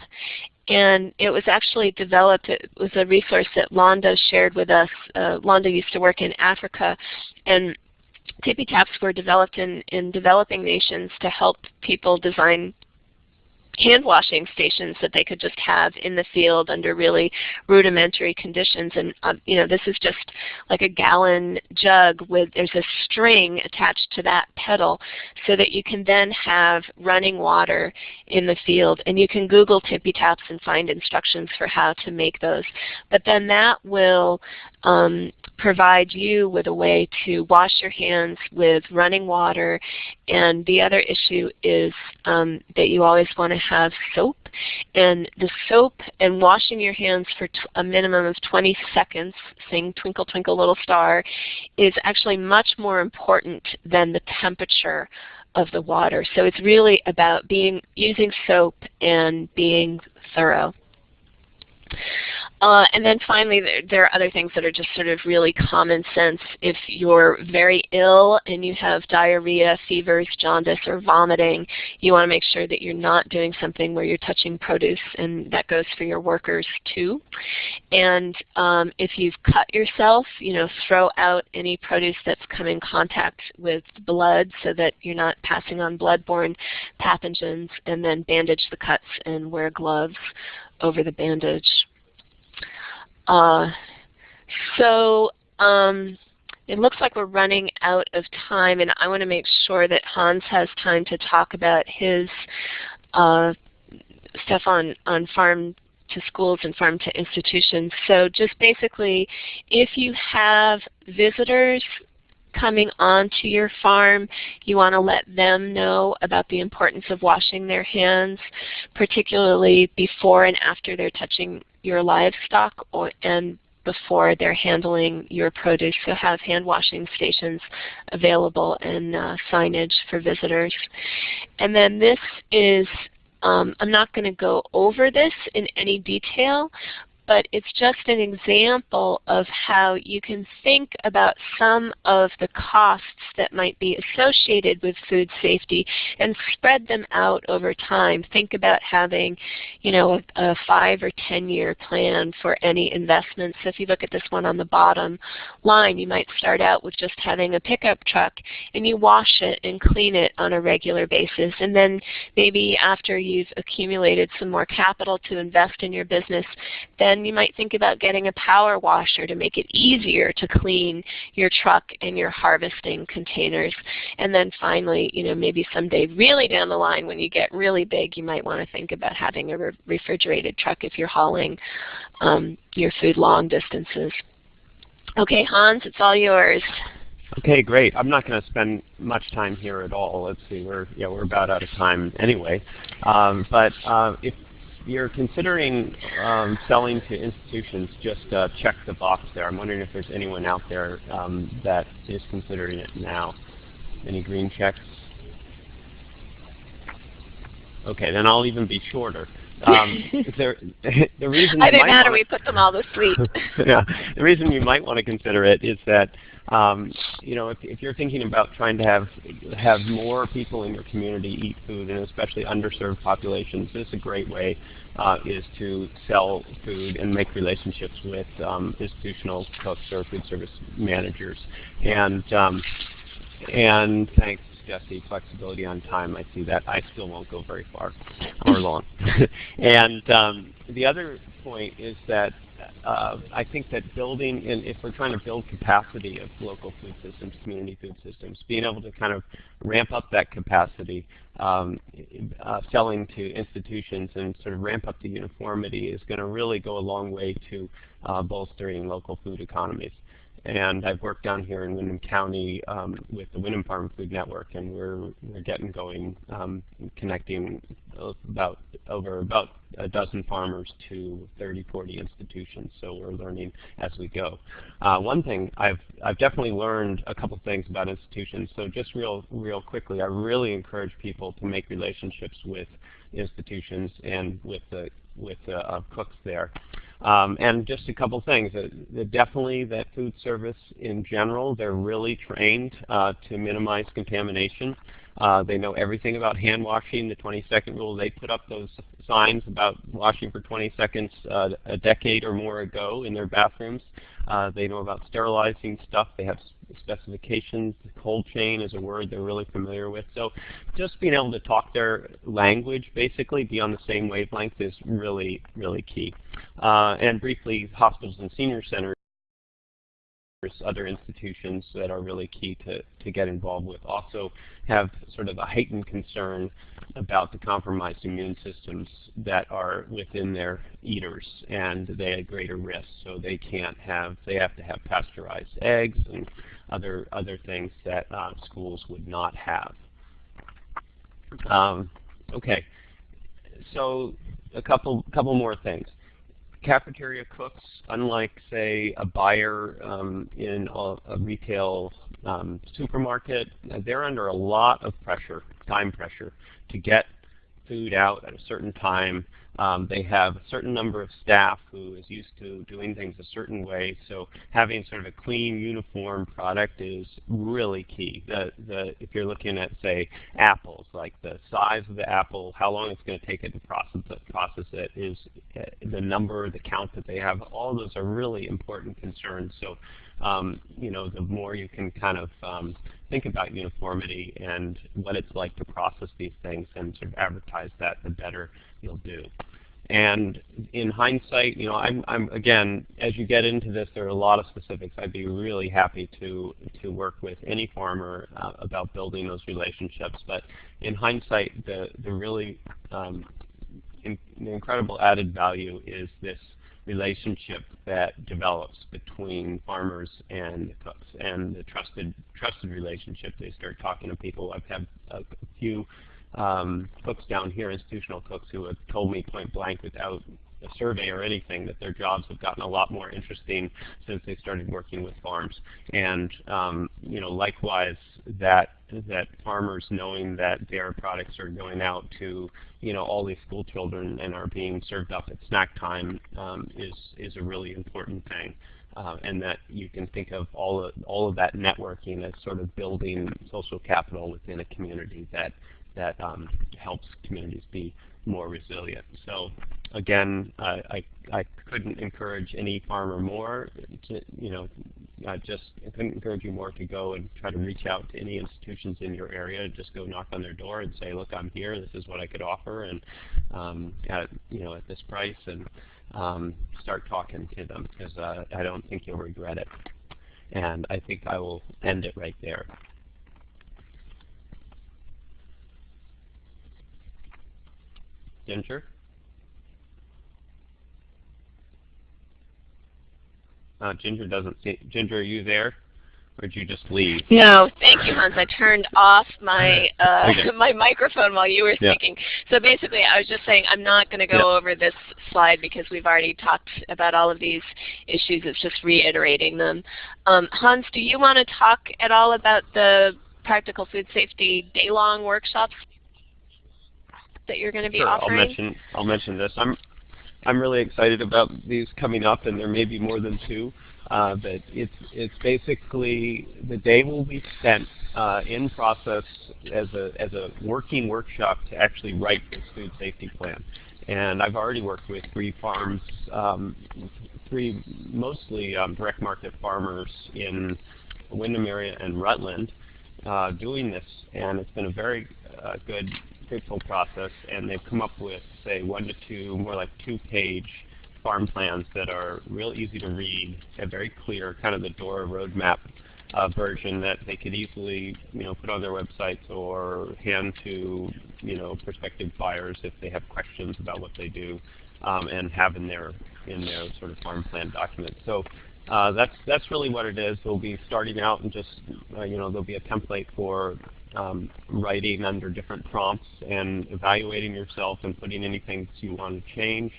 And it was actually developed, it was a resource that Londa shared with us. Uh, Londa used to work in Africa and tippy taps were developed in, in developing nations to help people design hand washing stations that they could just have in the field under really rudimentary conditions. And uh, you know, this is just like a gallon jug with there's a string attached to that pedal, so that you can then have running water in the field. And you can Google tippy taps and find instructions for how to make those. But then that will um, provide you with a way to wash your hands with running water. And the other issue is um, that you always want to have soap. And the soap and washing your hands for a minimum of 20 seconds, saying twinkle twinkle little star, is actually much more important than the temperature of the water. So it's really about being using soap and being thorough. Uh, and then finally, there, there, are other things that are just sort of really common sense. If you're very ill and you have diarrhea, fevers, jaundice, or vomiting, you want to make sure that you're not doing something where you're touching produce, and that goes for your workers too. And um, if you've cut yourself, you know, throw out any produce that's come in contact with blood so that you're not passing on bloodborne pathogens, and then bandage the cuts and wear gloves over the bandage. Uh, so um, it looks like we're running out of time, and I want to make sure that Hans has time to talk about his uh, stuff on, on farm to schools and farm to institutions. So just basically, if you have visitors coming onto your farm, you want to let them know about the importance of washing their hands, particularly before and after they're touching your livestock or, and before they're handling your produce. So have hand washing stations available and uh, signage for visitors. And then this is um, I'm not going to go over this in any detail, but it's just an example of how you can think about some of the costs that might be associated with food safety and spread them out over time. Think about having, you know, a, a five or ten year plan for any investment. So if you look at this one on the bottom line, you might start out with just having a pickup truck and you wash it and clean it on a regular basis. And then maybe after you've accumulated some more capital to invest in your business, then then you might think about getting a power washer to make it easier to clean your truck and your harvesting containers. And then finally, you know, maybe someday really down the line when you get really big, you might want to think about having a re refrigerated truck if you're hauling um, your food long distances. Okay, Hans, it's all yours. Okay, great. I'm not going to spend much time here at all. Let's see, we're yeah we're about out of time anyway. Um, but uh, if you're considering um, selling to institutions, just uh, check the box there. I'm wondering if there's anyone out there um, that is considering it now. Any green checks? Okay, then I'll even be shorter. Um, there, the reason I didn't matter. We put them all to sleep. yeah, the reason you might want to consider it is that um, you know, if, if, you're thinking about trying to have have more people in your community eat food, and especially underserved populations, this is a great way uh, is to sell food and make relationships with um, institutional cooks or food service managers. And um, and thanks, Jesse, flexibility on time. I see that. I still won't go very far or long. and um, the other point is that uh, I think that building, and if we're trying to build capacity of local food systems, community food systems, being able to kind of ramp up that capacity, um, uh, selling to institutions and sort of ramp up the uniformity is going to really go a long way to uh, bolstering local food economies. And I've worked down here in Windham County um, with the Windham Farm Food Network, and we're we're getting going, um, connecting about over about a dozen farmers to 30, 40 institutions. So we're learning as we go. Uh, one thing I've I've definitely learned a couple things about institutions. So just real real quickly, I really encourage people to make relationships with institutions and with the with the uh, cooks there. Um, and just a couple things. Uh, definitely that food service in general, they're really trained uh, to minimize contamination. Uh, they know everything about hand washing, the 20 second rule. They put up those signs about washing for 20 seconds uh, a decade or more ago in their bathrooms. Uh, they know about sterilizing stuff. They have specifications. Cold chain is a word they're really familiar with. So just being able to talk their language, basically, be on the same wavelength is really, really key. Uh, and briefly, hospitals and senior centers other institutions that are really key to, to get involved with. Also have sort of a heightened concern about the compromised immune systems that are within their eaters and they have greater risk so they can't have they have to have pasteurized eggs and other other things that uh, schools would not have. Um, okay. So a couple couple more things cafeteria cooks, unlike say a buyer um, in a, a retail um, supermarket, they're under a lot of pressure, time pressure, to get food out at a certain time um, they have a certain number of staff who is used to doing things a certain way, so having sort of a clean, uniform product is really key. The, the, if you're looking at, say, apples, like the size of the apple, how long it's going to take it to process it, process it is uh, the number, the count that they have, all those are really important concerns. So, um, you know, the more you can kind of um, think about uniformity and what it's like to process these things and sort of advertise that, the better you'll do. And in hindsight, you know, I'm, I'm again, as you get into this, there are a lot of specifics. I'd be really happy to to work with any farmer uh, about building those relationships. But in hindsight, the the really um, in, the incredible added value is this relationship that develops between farmers and the cooks and the trusted trusted relationship. They start talking to people. I've had a, few um, cooks down here, institutional cooks, who have told me point blank without a survey or anything that their jobs have gotten a lot more interesting since they started working with farms. And um, you know, likewise, that that farmers knowing that their products are going out to you know all these school children and are being served up at snack time um, is is a really important thing. Uh, and that you can think of all of all of that networking as sort of building social capital within a community that that um, helps communities be more resilient. So again, uh, I, I couldn't encourage any farmer more to, you know, I just I couldn't encourage you more to go and try to reach out to any institutions in your area. Just go knock on their door and say, look, I'm here. This is what I could offer, and um, at you know at this price, and um, start talking to them because uh, I don't think you'll regret it. And I think I will end it right there. Ginger? Uh, Ginger doesn't see. Ginger, are you there? Or did you just leave? No, thank you, Hans. I turned off my uh, okay. my microphone while you were speaking. Yeah. So basically, I was just saying I'm not going to go over this slide because we've already talked about all of these issues. It's just reiterating them. Um, Hans, do you want to talk at all about the practical food safety day-long workshops that you're going to be sure, offering? I'll mention I'll mention this. I'm I'm really excited about these coming up, and there may be more than two. Uh, but it's it's basically the day will be spent uh, in process as a as a working workshop to actually write this food safety plan. And I've already worked with three farms, um, three mostly um, direct market farmers in Windham area and Rutland, uh, doing this, and it's been a very uh, good process, and they've come up with, say, one to two, more like two-page farm plans that are real easy to read and very clear, kind of the DORA roadmap uh, version that they could easily, you know, put on their websites or hand to, you know, prospective buyers if they have questions about what they do, um, and have in their in their sort of farm plan document. So uh, that's that's really what it is. They'll be starting out and just, uh, you know, there'll be a template for um, writing under different prompts and evaluating yourself and putting anything you want to change.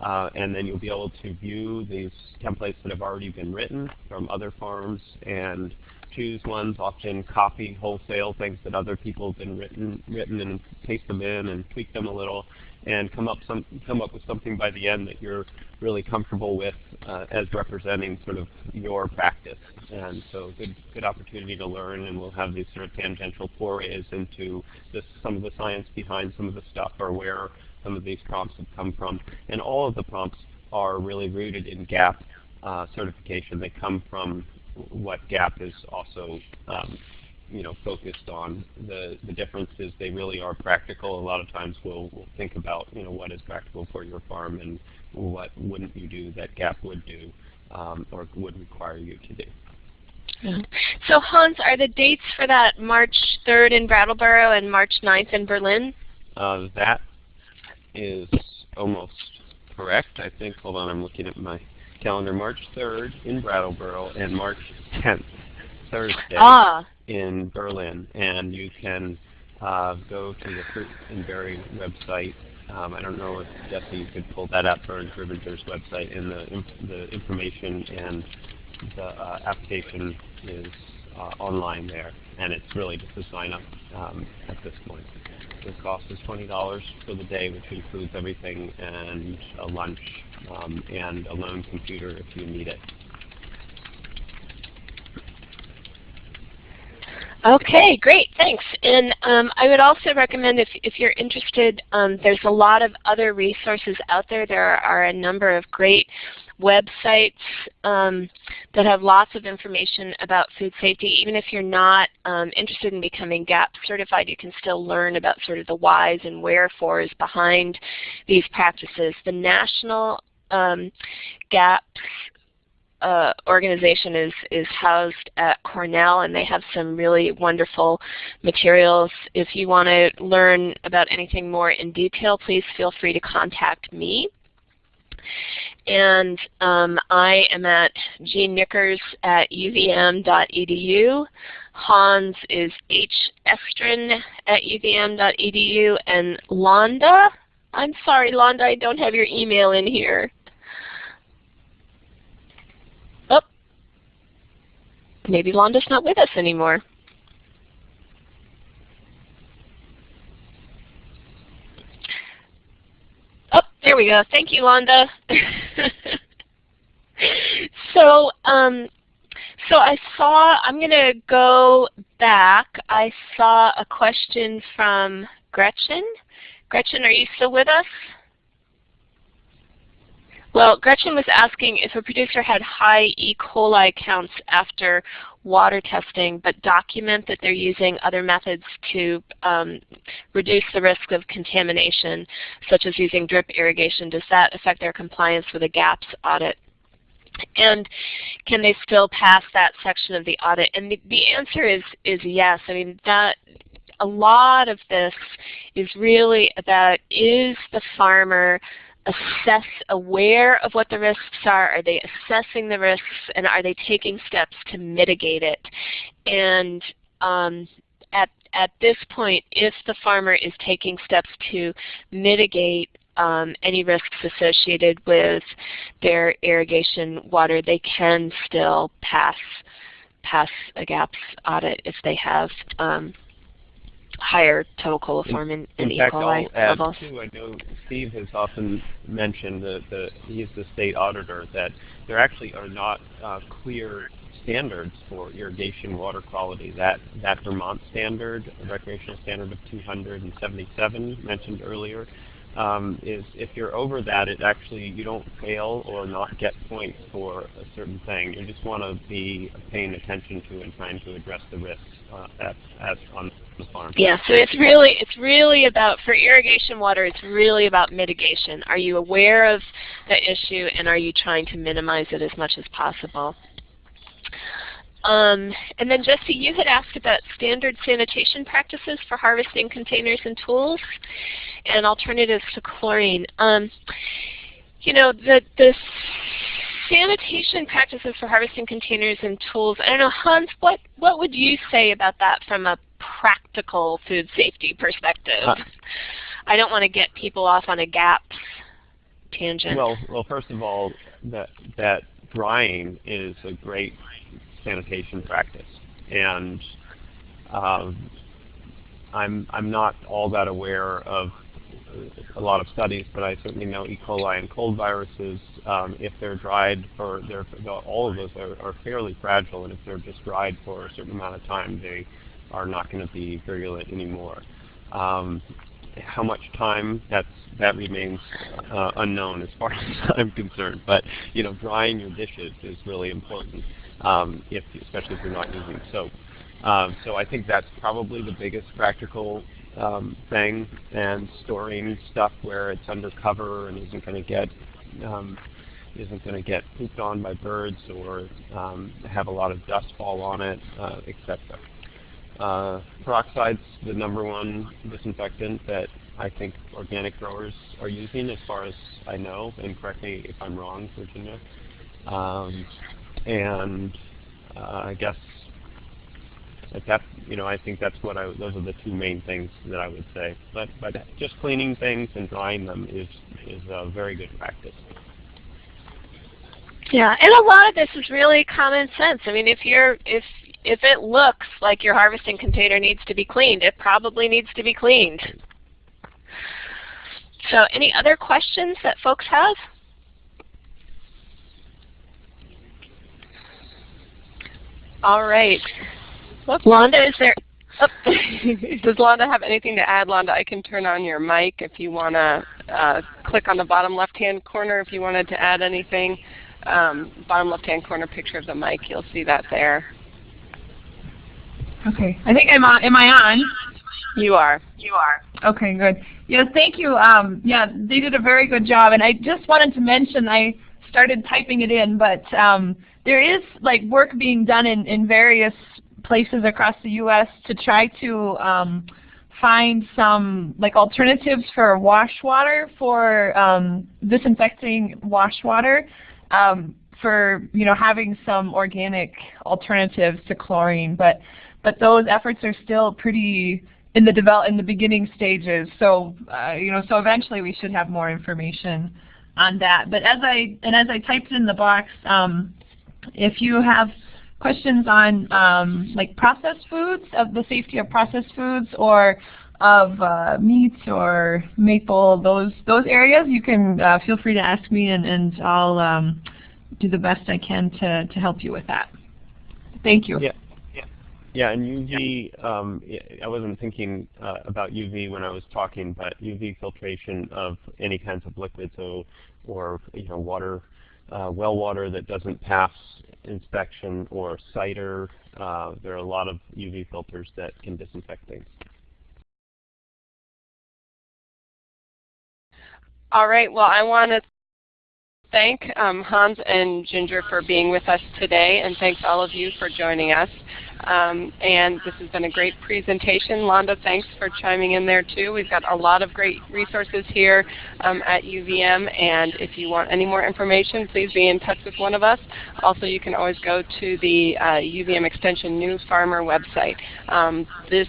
Uh, and then you'll be able to view these templates that have already been written from other farms and choose ones, often copy wholesale things that other people have been written, written and paste them in and tweak them a little and come up some come up with something by the end that you're really comfortable with uh, as representing sort of your practice. And so good good opportunity to learn and we'll have these sort of tangential forays into this, some of the science behind some of the stuff or where some of these prompts have come from. And all of the prompts are really rooted in GAP uh, certification. They come from what GAP is also um, you know, focused on. The, the difference is they really are practical. A lot of times we'll, we'll think about, you know, what is practical for your farm and what wouldn't you do that GAP would do um, or would require you to do. So Hans, are the dates for that March 3rd in Brattleboro and March 9th in Berlin? Uh, that is almost correct. I think, hold on, I'm looking at my calendar. March 3rd in Brattleboro and March 10th, Thursday, ah. in Berlin. And you can uh, go to the Fruit and Berry website. Um, I don't know if Jesse you could pull that up or Grubinger's website, and the, the information and the uh, application is uh, online there, and it's really just a sign up um, at this point. The cost is $20 for the day, which includes everything and a lunch um, and a loan computer if you need it. Okay, great, thanks. And um, I would also recommend if, if you're interested, um, there's a lot of other resources out there. There are a number of great websites um, that have lots of information about food safety. Even if you're not um, interested in becoming GAP certified, you can still learn about sort of the whys and wherefores behind these practices. The National um, GAPS uh, organization is, is housed at Cornell and they have some really wonderful materials. If you want to learn about anything more in detail, please feel free to contact me. And um, I am at Knickers at uvm.edu. Hans is hestrin at uvm.edu. And Londa, I'm sorry Londa, I don't have your email in here. Oh, maybe Londa's not with us anymore. Oh, there we go. Thank you, Londa. so, um, so I saw, I'm going to go back. I saw a question from Gretchen. Gretchen, are you still with us? Well, Gretchen was asking if a producer had high E. coli counts after water testing, but document that they're using other methods to um, reduce the risk of contamination, such as using drip irrigation. Does that affect their compliance with a GAPS audit? And can they still pass that section of the audit? And the, the answer is, is yes. I mean, that a lot of this is really about is the farmer assess, aware of what the risks are? Are they assessing the risks and are they taking steps to mitigate it? And um, at, at this point, if the farmer is taking steps to mitigate um, any risks associated with their irrigation water, they can still pass pass a GAPS audit if they have um, higher total coliform and, in, E. coli I'll levels. Too, I know Steve has often mentioned that the, he's the state auditor that there actually are not uh, clear standards for irrigation water quality. That that Vermont standard, recreational standard of 277 mentioned earlier, um, is if you're over that, it actually you don't fail or not get points for a certain thing. You just want to be paying attention to and trying to address the risks uh, at, at on the farm. Yeah, so it's really it's really about for irrigation water. It's really about mitigation. Are you aware of the issue and are you trying to minimize it as much as possible? Um, and then Jesse, you had asked about standard sanitation practices for harvesting containers and tools and alternatives to chlorine. Um, you know, the, the sanitation practices for harvesting containers and tools, I don't know, Hans, what, what would you say about that from a practical food safety perspective? Uh, I don't want to get people off on a GAP tangent. Well, well, first of all, that, that drying is a great sanitation practice. And um, I'm, I'm not all that aware of a lot of studies, but I certainly know E. coli and cold viruses, um, if they're dried for, they're, all of those are, are, fairly fragile, and if they're just dried for a certain amount of time, they are not going to be virulent anymore. Um, how much time, that's, that remains uh, unknown as far as I'm concerned. But you know, drying your dishes is really important um, if, especially if you're not using soap. Um, so I think that's probably the biggest practical um, thing, and storing stuff where it's under cover and isn't going to get um, isn't going to get pooped on by birds or um, have a lot of dust fall on it, uh, etc. Uh, peroxide's the number one disinfectant that I think organic growers are using, as far as I know. And correct me if I'm wrong, Virginia. Um, and uh, I guess that you know I think that's what I those are the two main things that I would say. But but just cleaning things and drying them is is a very good practice. Yeah, and a lot of this is really common sense. I mean, if you're if if it looks like your harvesting container needs to be cleaned, it probably needs to be cleaned. So any other questions that folks have? All right. Look, Londa, is there? Oh. Does Londa have anything to add? Londa, I can turn on your mic if you want to uh, click on the bottom left-hand corner if you wanted to add anything. um, bottom left-hand corner picture of the mic. You'll see that there. Okay. I think I'm on. Am I on? You are. You are. Okay, good. Yes, thank you. Um, yeah, they did a very good job. And I just wanted to mention, I started typing it in, but um, there is like work being done in, in various places across the U.S. to try to um, find some like alternatives for wash water for um, disinfecting wash water um, for you know having some organic alternatives to chlorine, but but those efforts are still pretty in the develop in the beginning stages. So uh, you know so eventually we should have more information on that. But as I and as I typed in the box, um, if you have questions on um, like processed foods, of the safety of processed foods, or of uh, meats or maple, those those areas, you can uh, feel free to ask me, and, and I'll um, do the best I can to, to help you with that. Thank you. Yeah. Yeah, and UV, um, I wasn't thinking uh, about UV when I was talking, but UV filtration of any kinds of liquids, so, or you know, water, well water that doesn't pass inspection, or cider. Uh, there are a lot of UV filters that can disinfect things. All right. Well, I want to thank um, Hans and Ginger for being with us today, and thanks all of you for joining us. Um, and this has been a great presentation. Londa, thanks for chiming in there too. We've got a lot of great resources here um, at UVM, and if you want any more information, please be in touch with one of us. Also, you can always go to the uh, UVM Extension New Farmer website. Um, this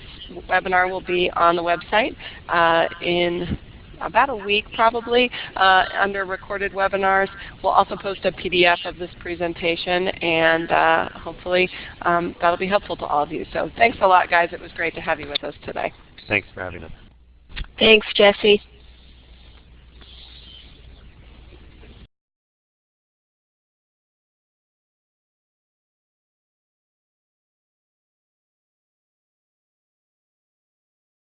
webinar will be on the website uh, in about a week probably uh, under recorded webinars. We'll also post a PDF of this presentation and uh, hopefully um, that'll be helpful to all of you. So thanks a lot guys. It was great to have you with us today. Thanks for having us. Thanks, Jesse.